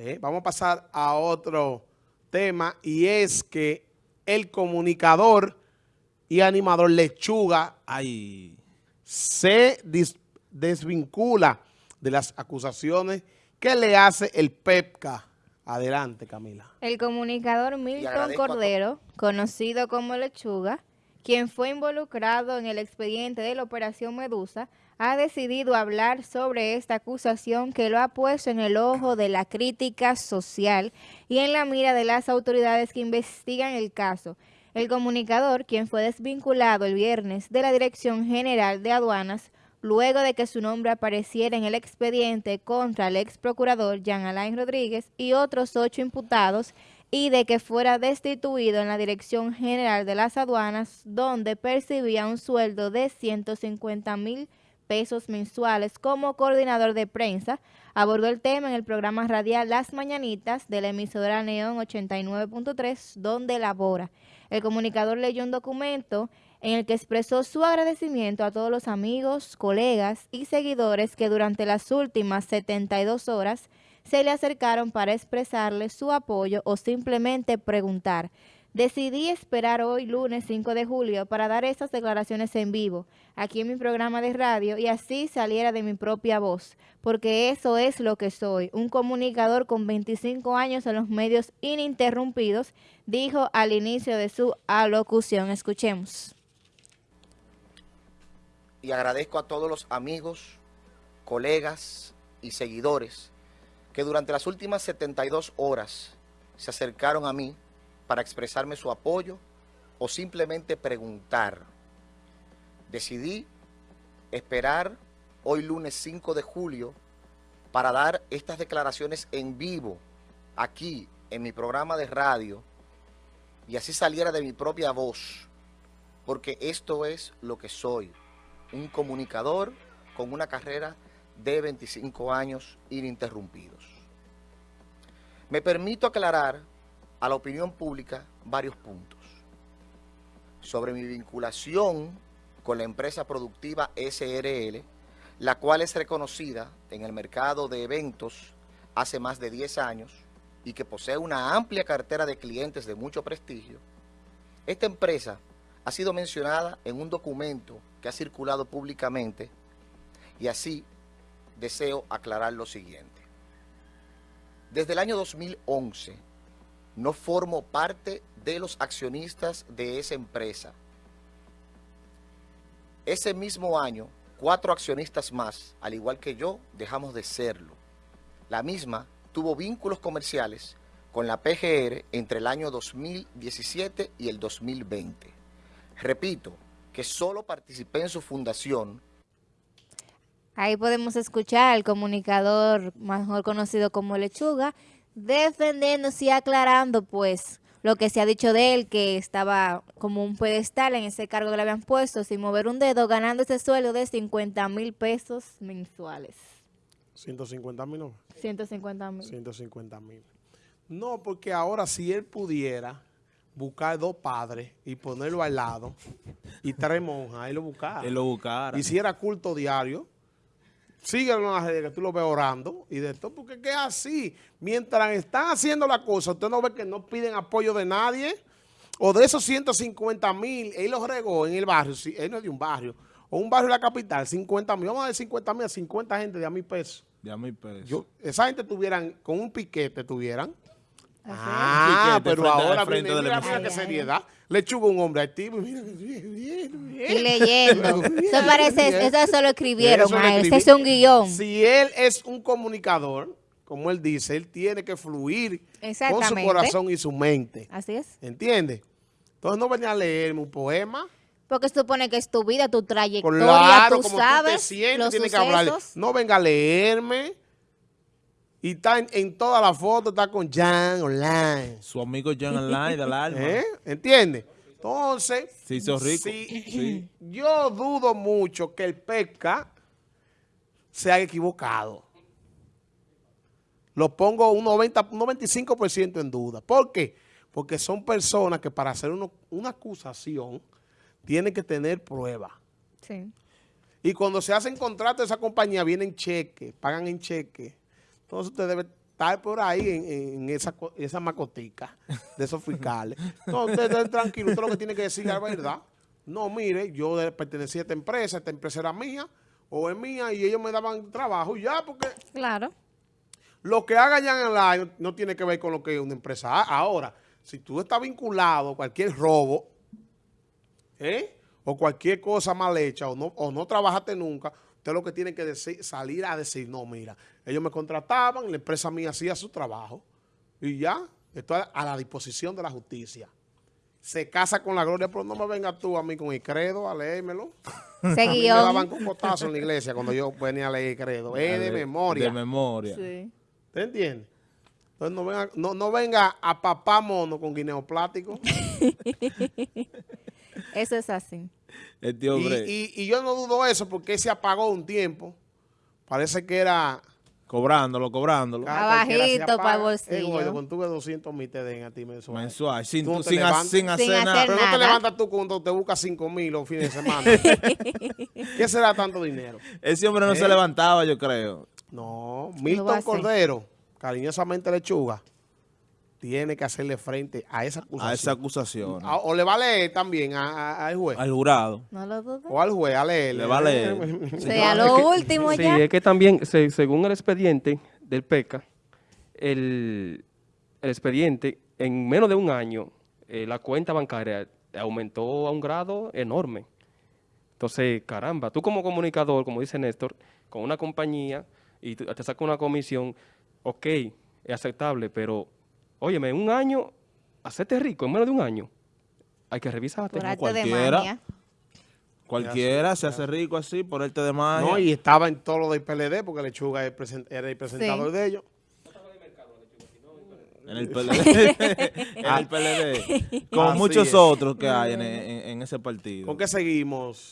Eh, vamos a pasar a otro tema y es que el comunicador y animador Lechuga Ay. se desvincula de las acusaciones que le hace el PEPCA. Adelante, Camila. El comunicador Milton Cordero, conocido como Lechuga, quien fue involucrado en el expediente de la Operación Medusa, ha decidido hablar sobre esta acusación que lo ha puesto en el ojo de la crítica social y en la mira de las autoridades que investigan el caso. El comunicador, quien fue desvinculado el viernes de la Dirección General de Aduanas, luego de que su nombre apareciera en el expediente contra el ex procurador Jean Alain Rodríguez y otros ocho imputados, y de que fuera destituido en la Dirección General de las Aduanas, donde percibía un sueldo de 150 mil pesos mensuales como coordinador de prensa, abordó el tema en el programa radial Las Mañanitas de la emisora Neón 89.3, donde labora. El comunicador leyó un documento en el que expresó su agradecimiento a todos los amigos, colegas y seguidores que durante las últimas 72 horas se le acercaron para expresarle su apoyo o simplemente preguntar. Decidí esperar hoy, lunes 5 de julio, para dar estas declaraciones en vivo, aquí en mi programa de radio, y así saliera de mi propia voz, porque eso es lo que soy, un comunicador con 25 años en los medios ininterrumpidos, dijo al inicio de su alocución. Escuchemos. Y agradezco a todos los amigos, colegas y seguidores que durante las últimas 72 horas se acercaron a mí para expresarme su apoyo o simplemente preguntar. Decidí esperar hoy lunes 5 de julio para dar estas declaraciones en vivo aquí en mi programa de radio y así saliera de mi propia voz, porque esto es lo que soy, un comunicador con una carrera de 25 años ininterrumpidos. Me permito aclarar a la opinión pública varios puntos. Sobre mi vinculación con la empresa productiva SRL, la cual es reconocida en el mercado de eventos hace más de 10 años y que posee una amplia cartera de clientes de mucho prestigio, esta empresa ha sido mencionada en un documento que ha circulado públicamente y así deseo aclarar lo siguiente. Desde el año 2011, no formo parte de los accionistas de esa empresa. Ese mismo año, cuatro accionistas más, al igual que yo, dejamos de serlo. La misma tuvo vínculos comerciales con la PGR entre el año 2017 y el 2020. Repito, que solo participé en su fundación. Ahí podemos escuchar al comunicador mejor conocido como Lechuga, defendiéndose y aclarando pues lo que se ha dicho de él, que estaba como un pedestal en ese cargo que le habían puesto sin mover un dedo, ganando ese sueldo de 50 mil pesos mensuales. 150 mil, ¿no? 150 mil. 150 mil. No, porque ahora si él pudiera buscar dos padres y ponerlo al lado y tres monjas, él lo buscara. Él lo buscara. Hiciera culto diario síguelo en las redes, que tú lo ves orando y de todo, porque es así. Mientras están haciendo la cosa, usted no ve que no piden apoyo de nadie, o de esos 150 mil, él los regó en el barrio, si él no es de un barrio, o un barrio de la capital, 50 mil, vamos a dar 50 mil a 50 gente de a mil pesos. De a mil pesos. esa gente tuvieran, con un piquete tuvieran, Ah, pero ahora frente viene, mira, mira qué seriedad. Le chugo un hombre activo y Y leyendo. Eso parece, eso solo lo escribieron, Ese es un guion. Si él es un comunicador, como él dice, él tiene que fluir con su corazón y su mente. Así es. ¿Entiendes? Entonces no venía a leerme un poema. Porque supone que es tu vida, tu trayectoria, claro, tú como sabes, tú te sientes, tienes que hablarle. No venga a leerme. Y está en, toda la foto, está con Jan Online. Su amigo Jan Online del alma. ¿Eh? ¿Entiendes? Entonces, sí, sí. yo dudo mucho que el pesca se haya equivocado. Lo pongo un, 90, un 95% en duda. ¿Por qué? Porque son personas que para hacer una acusación tienen que tener pruebas. Sí. Y cuando se hacen contratos de esa compañía, vienen cheques, pagan en cheque. Entonces usted debe estar por ahí en, en esa, esa macotica de esos fiscales. No, usted esté tranquilo, usted lo que tiene que decir es la verdad. No, mire, yo pertenecía a esta empresa, esta empresa era mía, o es mía, y ellos me daban trabajo, ya, porque Claro. lo que haga Jan Online no, no tiene que ver con lo que una empresa haga. Ahora, si tú estás vinculado a cualquier robo, ¿eh? o cualquier cosa mal hecha, o no, o no trabajaste nunca, usted lo que tiene que decir, salir a decir, no, mira, ellos me contrataban, la empresa mía hacía su trabajo, y ya, esto a, la disposición de la justicia. Se casa con la gloria, pero no me vengas tú a mí con el credo a leérmelo. Ese A mí me daban cocotazo en la iglesia cuando yo venía a leer el credo. Es de De- memoria. De memoria. Sí. ¿Te entiendes? Entonces no venga, no, no venga a papá mono con guineo plástico. Eso es así. Este y, hombre y- y yo no dudo eso porque se apagó un tiempo. Parece que era... cobrándolo, cobrándolo. se Abajito apaga. pa'l bolsillo. Eh, cuando tuve 200 mil te den a ti mensual. Mensual. Sin, Tú hacer Sin nada. hacer Pero no te levantas tú cuando te buscas 5 mil los fines de semana. ¿Qué será tanto dinero? Ese hombre no ¿Eh? se levantaba, yo creo. No, Milton? Cordero, cariñosamente lechuga, tiene que hacerle frente a esa acusación. A esa acusación. A- o le va a leer también a- a- al juez. Al jurado. No lo dudo. O al juez, a leerle. Le va a leer. O sea, lo último Sí, ya. es que también, se- según el expediente del PECA, el, el expediente, en menos de un año, eh, la cuenta bancaria aumentó a un grado enorme. Entonces, caramba, tú como comunicador, como dice Néstor, con una compañía y tú- te saca una comisión, ok, es aceptable, pero, óyeme, en un año, hacerte rico, en menos de un año, hay que revisarte. Por arte de cualquiera. Cualquiera se hace rico así por arte de magia. No, y estaba en todo lo del PLD porque Lechuga era el presentador Sí. de ellos. En el PLD. en el PLD. Como Así muchos es. otros que hay en, en- en ese partido. ¿Con qué seguimos?